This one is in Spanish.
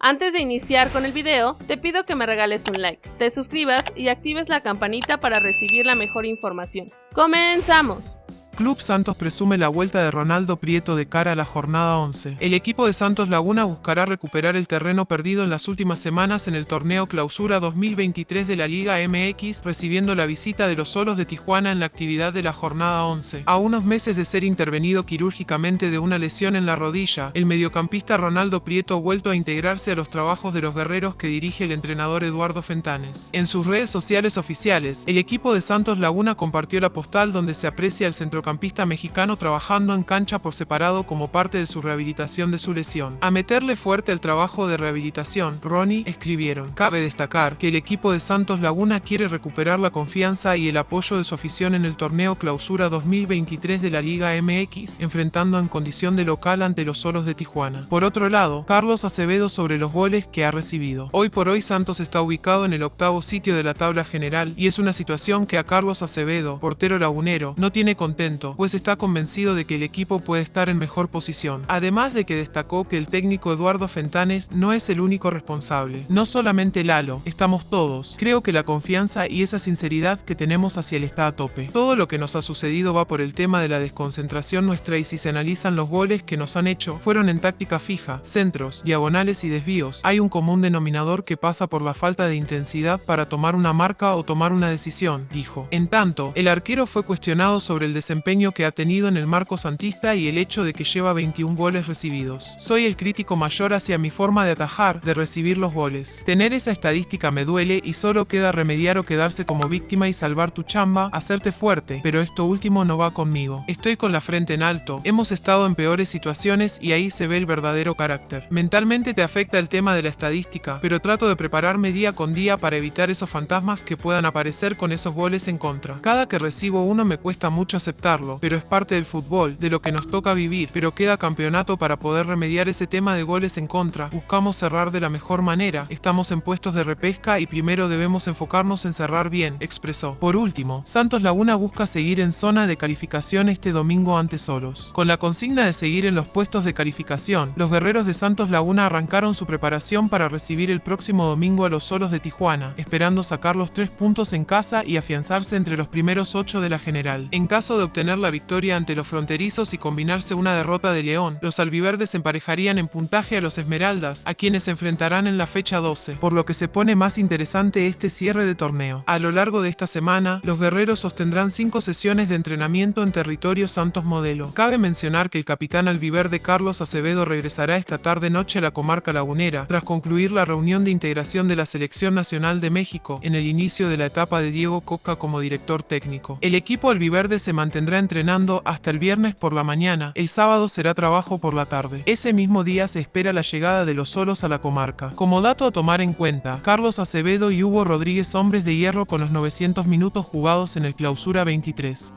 Antes de iniciar con el video, te pido que me regales un like, te suscribas y actives la campanita para recibir la mejor información. ¡Comenzamos! Club Santos presume la vuelta de Ronaldo Prieto de cara a la jornada 11. El equipo de Santos Laguna buscará recuperar el terreno perdido en las últimas semanas en el torneo Clausura 2023 de la Liga MX, recibiendo la visita de los solos de Tijuana en la actividad de la jornada 11. A unos meses de ser intervenido quirúrgicamente de una lesión en la rodilla, el mediocampista Ronaldo Prieto ha vuelto a integrarse a los trabajos de los guerreros que dirige el entrenador Eduardo Fentanes. En sus redes sociales oficiales, el equipo de Santos Laguna compartió la postal donde se aprecia el centrocampista campista mexicano trabajando en cancha por separado como parte de su rehabilitación de su lesión. A meterle fuerte el trabajo de rehabilitación, Ronnie escribieron. Cabe destacar que el equipo de Santos Laguna quiere recuperar la confianza y el apoyo de su afición en el torneo Clausura 2023 de la Liga MX, enfrentando en condición de local ante los Solos de Tijuana. Por otro lado, Carlos Acevedo sobre los goles que ha recibido. Hoy por hoy Santos está ubicado en el octavo sitio de la tabla general y es una situación que a Carlos Acevedo, portero lagunero, no tiene contento pues está convencido de que el equipo puede estar en mejor posición. Además de que destacó que el técnico Eduardo Fentanes no es el único responsable. No solamente Lalo, estamos todos. Creo que la confianza y esa sinceridad que tenemos hacia él está a tope. Todo lo que nos ha sucedido va por el tema de la desconcentración nuestra y si se analizan los goles que nos han hecho, fueron en táctica fija, centros, diagonales y desvíos. Hay un común denominador que pasa por la falta de intensidad para tomar una marca o tomar una decisión, dijo. En tanto, el arquero fue cuestionado sobre el desempeño que ha tenido en el marco santista y el hecho de que lleva 21 goles recibidos. Soy el crítico mayor hacia mi forma de atajar, de recibir los goles. Tener esa estadística me duele y solo queda remediar o quedarse como víctima y salvar tu chamba, hacerte fuerte, pero esto último no va conmigo. Estoy con la frente en alto, hemos estado en peores situaciones y ahí se ve el verdadero carácter. Mentalmente te afecta el tema de la estadística, pero trato de prepararme día con día para evitar esos fantasmas que puedan aparecer con esos goles en contra. Cada que recibo uno me cuesta mucho aceptar pero es parte del fútbol, de lo que nos toca vivir, pero queda campeonato para poder remediar ese tema de goles en contra. Buscamos cerrar de la mejor manera, estamos en puestos de repesca y primero debemos enfocarnos en cerrar bien, expresó. Por último, Santos Laguna busca seguir en zona de calificación este domingo ante Solos. Con la consigna de seguir en los puestos de calificación, los guerreros de Santos Laguna arrancaron su preparación para recibir el próximo domingo a los Solos de Tijuana, esperando sacar los tres puntos en casa y afianzarse entre los primeros ocho de la general. En caso de obtener la victoria ante los fronterizos y combinarse una derrota de León, los albiverdes emparejarían en puntaje a los Esmeraldas, a quienes se enfrentarán en la fecha 12, por lo que se pone más interesante este cierre de torneo. A lo largo de esta semana, los guerreros sostendrán cinco sesiones de entrenamiento en territorio Santos Modelo. Cabe mencionar que el capitán albiverde Carlos Acevedo regresará esta tarde-noche a la comarca lagunera, tras concluir la reunión de integración de la Selección Nacional de México en el inicio de la etapa de Diego Coca como director técnico. El equipo albiverde se mantendrá entrenando hasta el viernes por la mañana, el sábado será trabajo por la tarde. Ese mismo día se espera la llegada de los solos a la comarca. Como dato a tomar en cuenta, Carlos Acevedo y Hugo Rodríguez hombres de hierro con los 900 minutos jugados en el clausura 23.